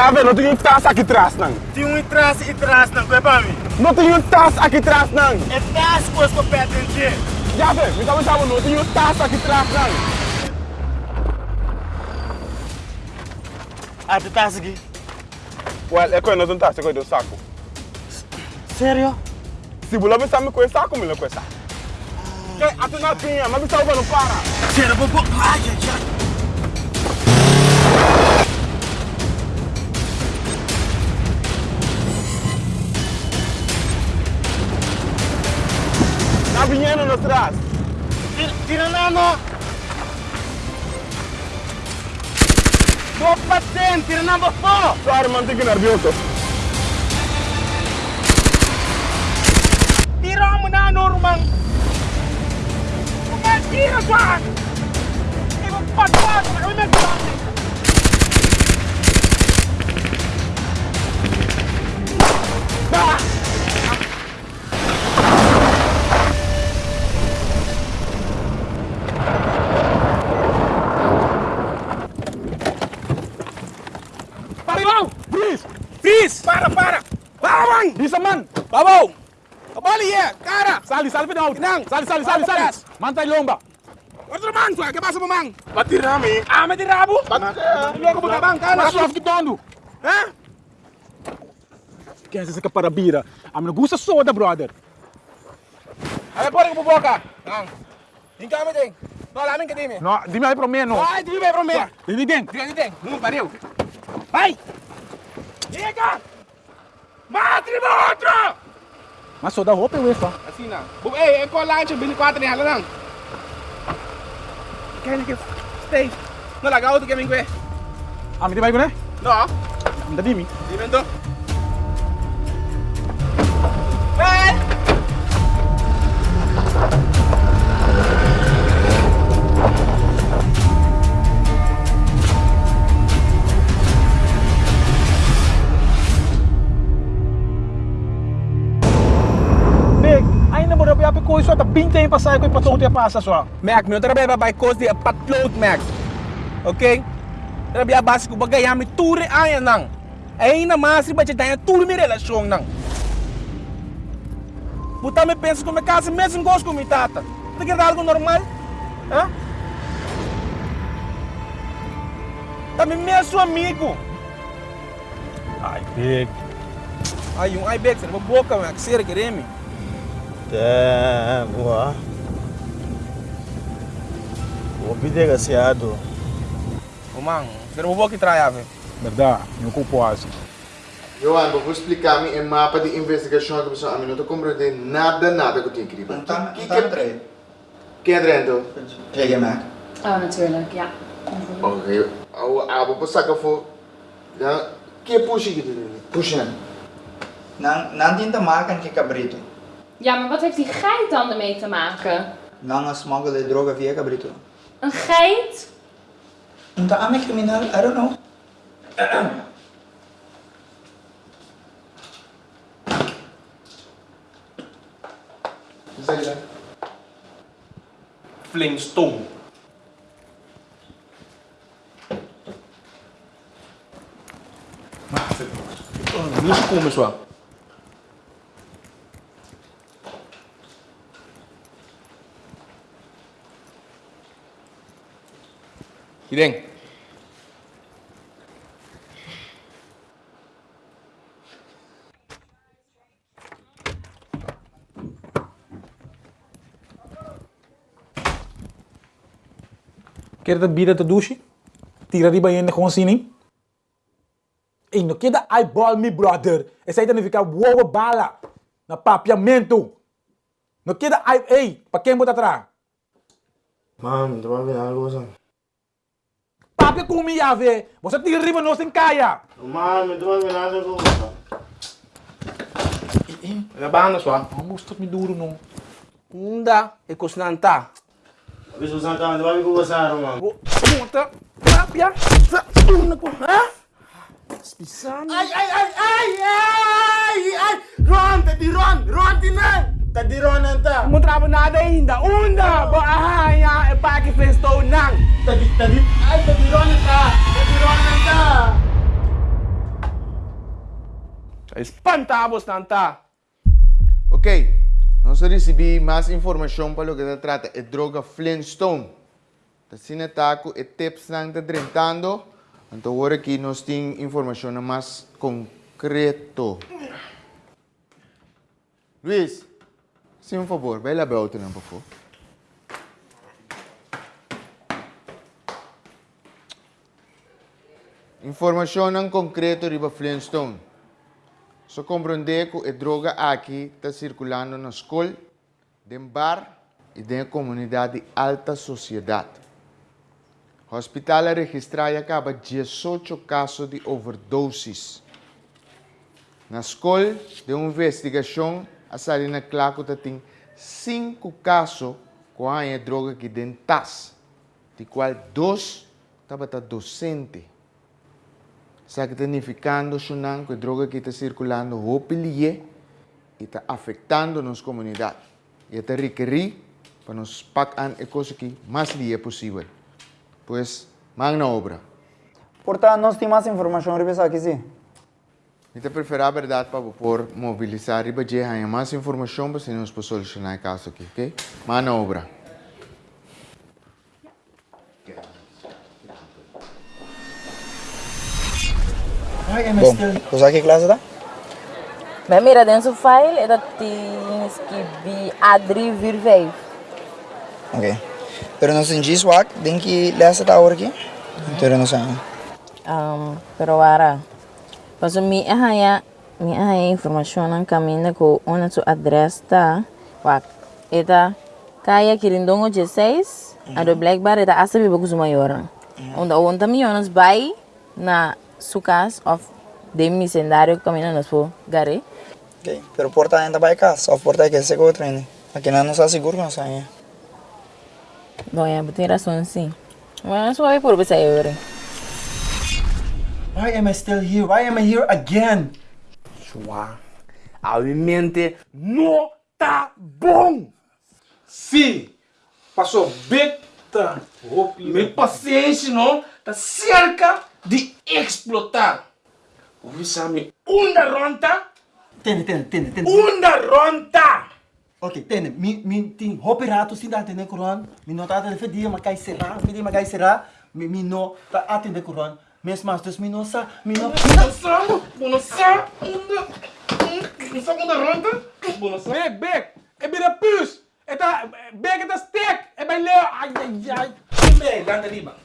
Já vê, não tem um taça aqui atrás, não. Tem um atrás e atrás, não, é para mim. Não tem um taça aqui atrás, não. É que você pede em ti. Já vê, me estava chamando, não tem um taça aqui atrás, não. Ah, tu taça aqui? Well, é coisa, não tem um taça, é coisa do saco. Sério? Se você não sabe com esse saco, me lembro com esse saco. Que, a tu não tinha, mas você não para. Sério, vou... Ai, ai, ai. Atrás. Tira, tira na no. Tropa tem, tira na bafo. Sorry, man, fico nervioso. Tira mo na normal. Kung tira dyan. Ibang patwad, kami nagdami. Parilaw! Babaw! Kabali ya, cara! Sali, sali pa daw. Nang! Sali, sali, sali, sali. Mantay lomba. Ano man, suwa? Kabasa mo, mang? Batir nami. Ah, may tirabo? Loko mo ka, bang? Kana? Mas off kitondo. Ha? Kaya sa kaparabira. Am na gusta soda, brother. Ano po rin buboka? Nang! Hindi kami ding. No, lamin ka din eh. No, di me pro meno. Ay, di ba, bro, me? Di ding. Di ka ding. Nung pariw. Ay! Ika! Matri mo outro! Mas soda roupa eu fa. Assim na. Bu eh, eh, ko lang siya, bini 4 ni hala lang. Kaya ni stay. No, lagaw to kami kwe. Am di ba ko ne? No? Am da dimi. Di bento. Hey! Binte yung pasay ko ipatong tiya pasa so. Mac, meu trabalho vai cos de patlot Mac. Ok? Trabalho básico bagay ami ture nang. Ay na mas riba te tanya ture mi relasyon nang. Puta me pensa como casa mesmo gosto com mi tata. Tá querendo algo normal? Hã? Tá me mesmo amigo. Ay, big. Ay, yung ibex, ano ba boca, Mac? Sira, quereme. Damn, ué. O vídeo é gaseado. Ô, man, você não vou que trai, ave. Verdade, não culpo assim. Johan, vou explicar me em mapa de investigação que você a mim não estou compreendendo nada, nada que eu tenho que Não tá, Que não tá que no treino. Quem é? Kijk je Mac. Oh, natuurlijk, ja. Ok. Ah, vou passar que eu for. Ja, que é puxa aqui dentro? Puxa. Nang, nandien te maken met cabrito. Ja, maar wat heeft die geit dan ermee te maken? Nang smuggle de droga via cabrito. Een geit? Unta ame criminal, I don't know. Zeg je dat? Flintstone. Oh, niet komen zo. Hideng. Quer dat bira te douche? Tira di ba yun kung sini? Ei, no queda eyeball me brother. Essa aí ficar uou bala. Na papiamento. No queda ai, ei, pa quem bota atrás? Mano, tu vai ver algo assim. Papia kumi ave. Você tira riba no sem caia. Mano, tu vai ver algo Labahan na swa. Não gusto me duro não. Nda, e kusnanta. Bisa usar tangan, tu vai ver como você mano. Puta, papia, sa una ko, ha? Spisan. Ay, ay, ay, ay, ay, ay! Ron, tadi Ron, Ron tinan! Tadi Ron anta! Mo trabo na da hinda, unda, ba ahaya, e paki Flintstone nang. Tadi, tadi, ay, tadi Ron anta! Tadi Ron anta! Espantados tanta. Ok, nós recebemos mais informação para o que se trata de droga Flintstone. Da sinetaco e tips nang está drentando. Então agora aqui nós temos informação mais concreto. Luiz, sim, um favor, para outro não, por favor. Informação nang concreto riba Flintstone. Só compreender que a droga aqui está circulando na escola, em bar e na comunidade de alta sociedade. O hospital registrou acaba 18 casos de overdoses. Na escola de investigação, a salina claro que tem 5 casos com a droga que dentas, de qual dois estava docente. Sa que significando sunang que a droga que está circulando hopilie e está afetando nossa comunidade. E está requerir para nos pagar a coisa que mais lie possível. Pois, magna obra. Portanto, nós temos mais informação sobre aqui, sim. Eu prefiro a verdade para por mobilizar e para mais informação para se nós possamos solucionar o caso aqui, ok? Magna obra. Why am I still... Kus que classe tá? Men mira dentro do file é da tens que be Adri Virvei. Ok. Pero não senti swag, tem que ler essa hora aqui. Então não sei. Um, pero ara. Paso mi ahaya mi ahaya informação ang caminho ko ona tu address ta. Wak. Eta kaya kirindongo 16 a do black bar eta asabi bagus maior. Onda onta milhões vai na sukas of dem misendário caminho nos po gare. Ok. Pero porta ainda vai cá, só porta que se go treine. Aqui não está seguro não sai. Bom, é, tem razão sim. Mas só vai por você aí, Why am I still here? Why am I here again? Chua. A minha mente não tá bom. Sim. Passou beta. Minha paciência não tá cerca de explotar. Ouvi sabe unda ronta? Tene, tene, tene, tene. Unda ronta! Ok, tene. Mi, mi, ting hopi rato sin da atende kuron. Mi no ta atende fedia makai será. Fedia makai será. Mi, mi ta atende kuron. Mes masters, mi no sa, mi Bonossa, bonossa, unda, bonossa unda ronta, bonossa. Bek, bek. É bira pus. É tá, bek é tá steak. É bem leo. Ai, ai, ai.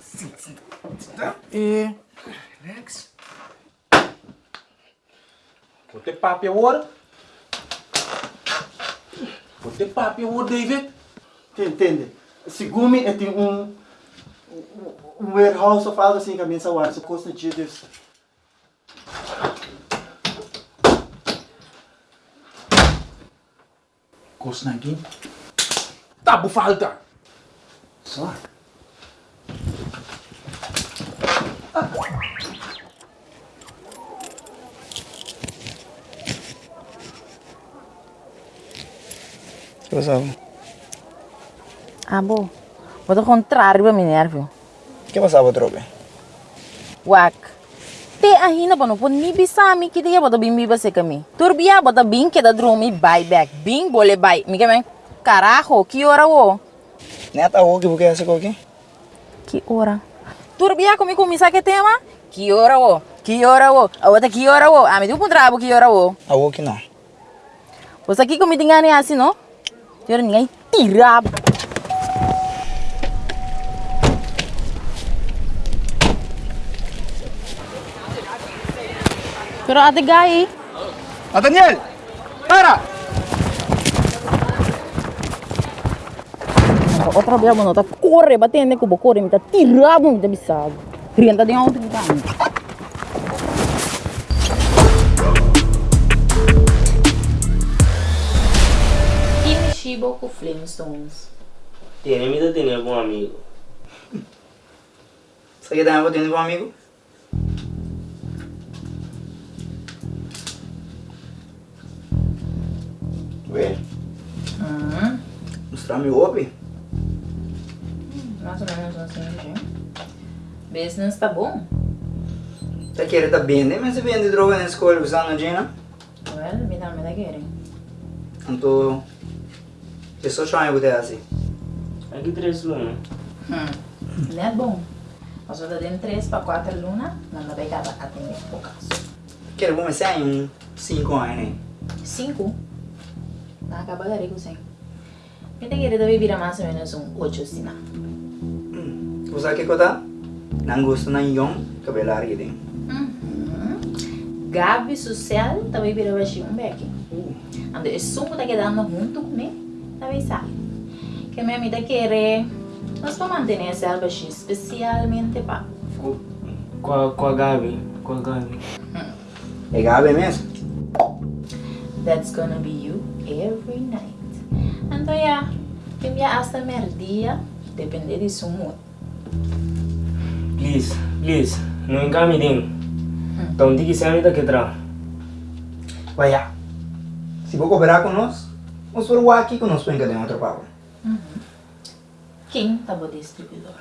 Sim, sim. Tá? E... Relax. Vou ter papo agora. Vou ter papo agora, David. Tene. Segumi é tem um... Um warehouse of algo assim que a minha saúde. Se custa dia disso. Kos na gin. Tabu falta. Só. Que passava? Ah, bom. Vou contrário para me nervo. Que passava, trope? Wak. Te ahina pa no po ni bisami kita ya bota bimbi ba se kami. Turbia bota bing que da drumi buy back. Bing bole buy. Mi kame carajo, que hora wo? Neta o que porque essa aqui? Que hora? Turbia comi comi sa que tema? Que hora wo? Que hora wo? A outra que hora wo? Ah, me deu um trabo que hora wo? A o que não. Você aqui comi tingane assim, no? Tira ninguém tira. Pero ate gai, Nathaniel! Para! outra vez mo tá corre, batendo com o corre, me tá tirado, me tá bisado. Rienta de ontem, tá? Kimishibo com Flintstones. Tiene miedo de tener algún amigo. Você quer dar uma tendo com um amigo? Ué, Hum, mostrar meu hobby? mais ou menos assim, gente. Business tá bom? Tá querendo tá vender, mas você vende droga na escola usando Gina? ver, me dá, me dá querem. Então, eu só chamo você assim. Aqui três luna. Hum. Não é bom. Nós vamos dar 3 para 4 luna, não dá pegada atender por caso. Quero começar em um 5 anos, né? 5? Não acaba de com 100. Me tem que virar mais ou menos um 8 sina. Usa que kota? Nang gusto ng iyong kabelo largo din. Gabi social também vira baixinho um beck. Ando é sumo tá quedando junto comigo, também sabe. Que minha amiga quer nós vamos manter esse baixinho especialmente para Qual, qual Gabi? Qual Gabi? É gabi mesmo? That's gonna be you every night. Então, yeah, que minha hasta merdia depende de seu mood. Please, please. Não engame din. Então, diga se a vida que tra. Vaya. Se vou cooperar com nós, vamos por o aqui com nós para encadear outro papo. Quem tá o distribuidor?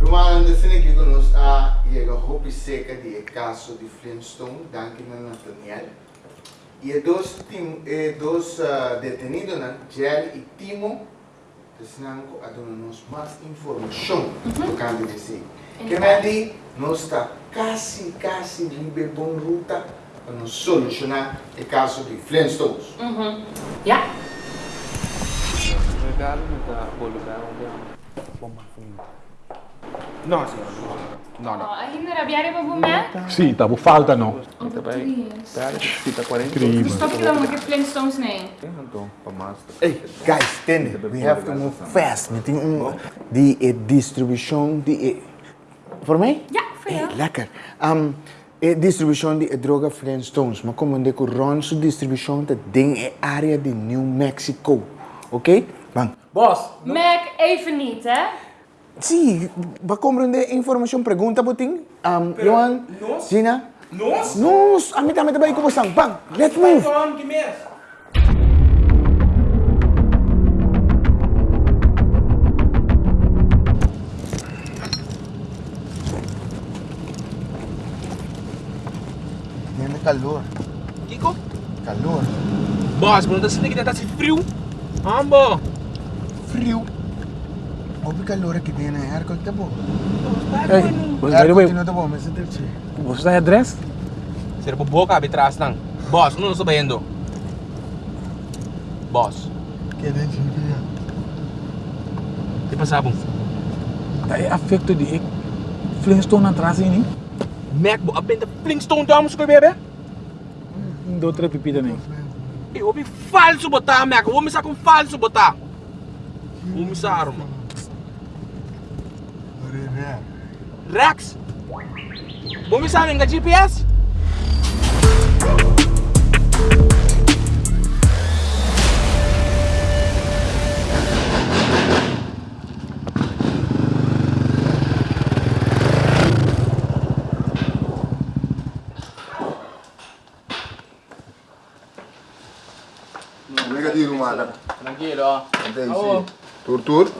Rumana desde que nós a chega roupa seca de caso de Flintstone, danke na Nathaniel. E é dois tim, é dois uh, detenidos na gel e Timo, desnanco a dona-nos mais informação do canto de si. Que me di, nós está quase, quase livre bom ruta para nos solucionar o caso de Flintstones. Uhum. Yeah. Regalo não tá bom lugar onde é bomba Não, senhor. Não, não. Oh, ai hindi arrabbiare proprio me? Sì, tavo falta no. Oh, Beatrice. Pera, fita 40. Incrível. Stop que lang mag Flintstones na eh. Então, para master. Hey, guys, tende. We have to move fast. We think um, die eh, distribuição de... eh, Voor mij? Ja, voor jou. Hey, lekker. Um, eh, distribuição de eh, droga Flintstones. Maar kom de run su distribuição de ding e área de New Mexico. Oké? Bang. Boss, Mac, even niet, hè? Sim, va komen de informação pergunta boting. Um, Johan, nós? Gina. Nós? Nos, amit amit baik ko sang. Bang, let's move. Tem calor. Kiko? Calor. Boss, mas não tá que se frio. Ambo. Frio. Obi calor aqui tem na aircon tá bom. hey, by the way, não tá bom, mas deve ser. você tá address? Será boca atrás não. Boss, não estou vendo. Boss, Que nem dia. que passava? Tá é afecto de Flintstone atrás aí, né? Mac, bo, abenta Flintstone damos com bebê? Dou outra pipi também. Eu ouvi falso botar, Mac. Vou me com falso botar. Vou me arma. Rex? Vou me em GPS? Negativo, mano. Tranquilo. Entendi. Tur, tur.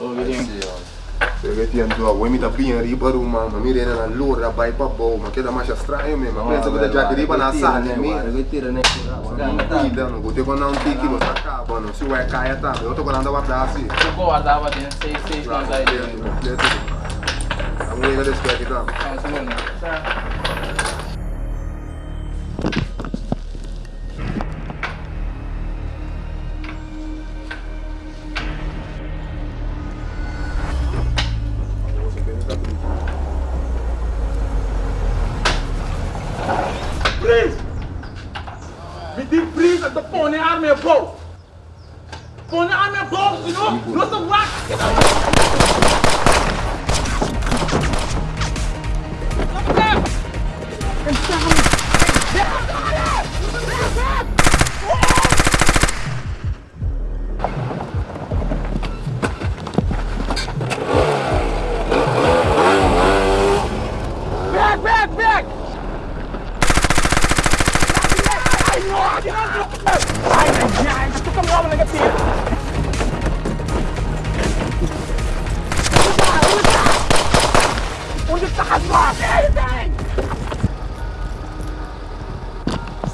Perché ti andò, vuoi mi tappi in riba Roma, ma mi rende all'ora, vai pa boh, ma che da mascia strano me, ma penso che già che riba na sale, mi. Guida, non potevo andare un ticchi, lo staccavo, non si vuoi caia tanto, io sto guardando a guardarsi. Eu guardava dentro, sei, sei, Bravo, aí. La musica del specchi tanto. Preso! Diz preso, tô pondo a arma em bolso! Põe a arma em bolso, senão não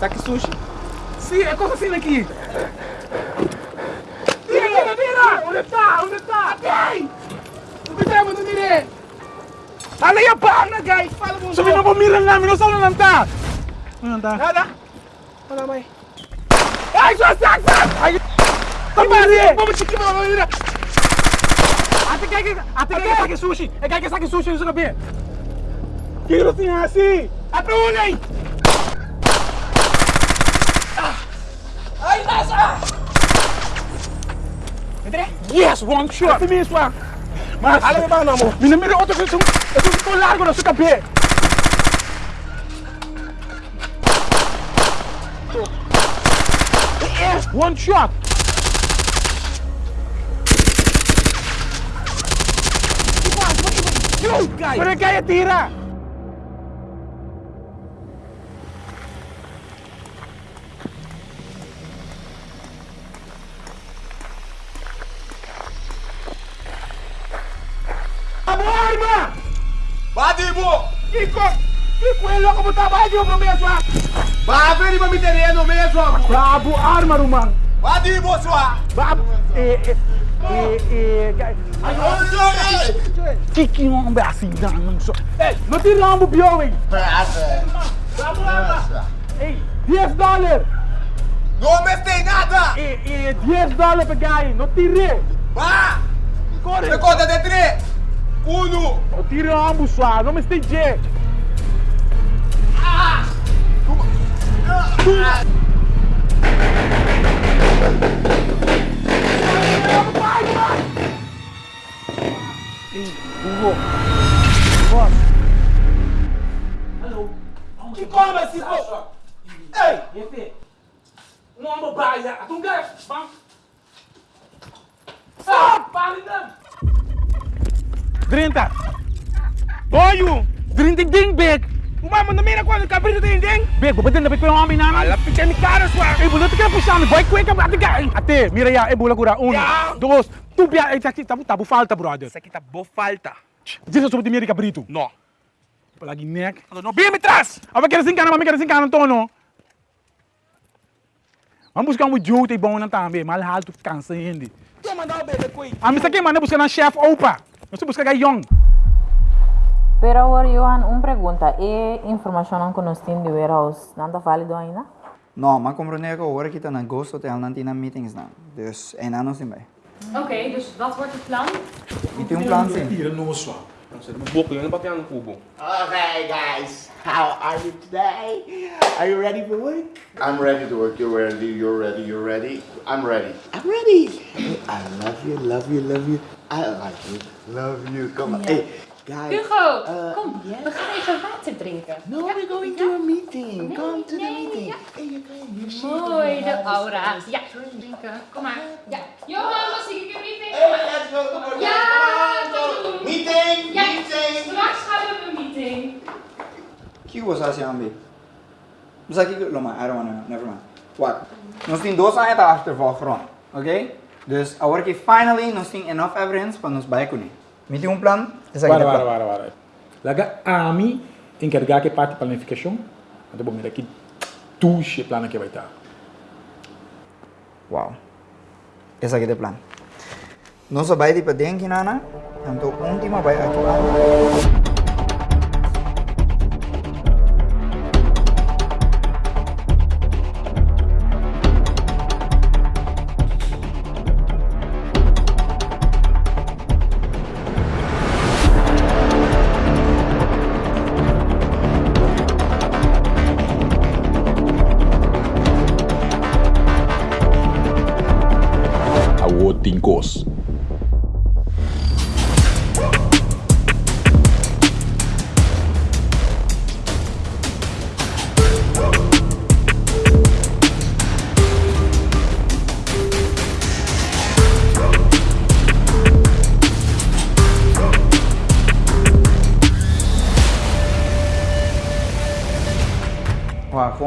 Anything! Saque sushi. Sim, é coisa assim aqui. Tira, tira, tira! Onde está? Onde está? Quem? O que está, mano? Mire! Fala aí a perna, guys! Fala, moço! Sabi na mo mirang namin, no saan lang ta? Ano ta? Nada? Wala, may. Ay, sus, sus, sus! Ay, Tabari! Vamos, chiquinho, vamos, mira! Ate kaya ate kaya sa akin sushi. Eh kaya sa akin sushi sa gabi. Kiro si Hasi. At ulay! Ay, nasa! Entre? Yes, one shot. Ate mesmo! Mas Alam mo ba ano mo? minamiro ko to sa ito ito largo na sa gabi. Yes, one shot. Shoot, guys! Pero kaya tira. Kiko, é louco, botar mais de uma mesmo, ah! Babe di ba mi terreno mesmo? Bravo arma rumang. Badibo sua! Bab eh eh eh eh Kiki mo ang basi nang so. Eh, no tira mo biyo eh. Vamos lá, Hey, 10 dollar. Não me tem nada! Eh eh 10 dollar per guy. No tire. Vá! Corre. Me conta de três! Uno! No tira mo sua, no me stage. Que como esse pô? Ei! Efe! Um homem baia! Atum gas! Bam! Ah! Pare não! 30. Boyu. 30 ding big. Uma manda mira quando cabrito tem ding! Big, babatin na ko yung homem namin. Ala picha ni cara sua! Eh, bulat ka puxar me boy kweka ate guy. Ate, mira ya, eh bula kura. Um, dois, tu bia, eh tabu tabu tabu falta brother. Isso aqui tá boa falta! Diz sobre mira cabrito. Não! Palagi neck. Não, bem me traz! Aba quero sin kana, mami sin kana tono. Vamos buscar um jogo bom na tambe, mal hal tu cansa hindi. Tu mandar o bebê coi! A misa que manda buscar na chef opa. Nós buscar gay young. Pero agora, Johan, uma pergunta. E informação que nós temos de warehouse, não está válido ainda? Não, mas compreender que agora que está na Ghost Hotel não tem meetings não. Dus en anos in bij. Oké, dus wat wordt het plan? E tem um plano sim. Tira no sua. Boca, eu não bateu no cubo. Okay, guys, how are you today? Are you ready for work? I'm ready to work. You're ready. You're ready. You're ready. I'm ready. I'm ready. I love you. Love you. Love you. I like you. Love you. Come on. Hey, guys. Hugo, uh, kom, we gaan even water drinken. No, we're going to a meeting. Nee, Come to the nee, meeting. ja. Hey, you guys. You see Mooi, the de house. aura's. Ja, drinken. Kom maar. Ja. Johan, was ik een briefing? Hey, let's go. Come on. Ja, Come on, kom go. doen. Meeting. Ja, Meeting. straks gaan we op een meeting. Que você acha ambi? Mas aqui que loma, I don't wanna, never mind. What? Nós temos dois anos da achtervolgrond, ok? Dus agora que finally nós temos enough evidence para nos baie kuni. Um aqui é Para, o para, plano. para, para. Laga ami encarregar que parte planificação. Até bom, mira aqui tuxe plano que vai estar. Wow. Esse aqui é o plano. Nós só vai de para dentro, nana. Então, última vai aqui.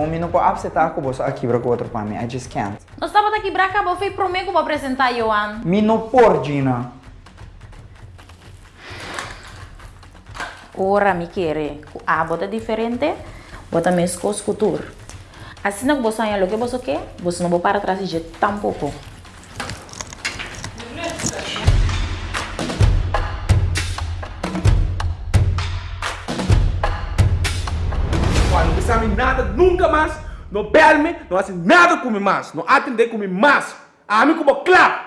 Wow, kung mino po upset ako boss, aqui para outro para mim. I just can't. Nós estamos aqui para cá, vou prometo para apresentar, Johan. Mino por Gina. Ora mi quer, a bota diferente, bota mesmo escultura. Assim que você olha o que você quer, você não vai para trás de tampouco. Nunca mais. Não bebe, não faz nada comigo mais. Não atender comigo mais. A mim como claro.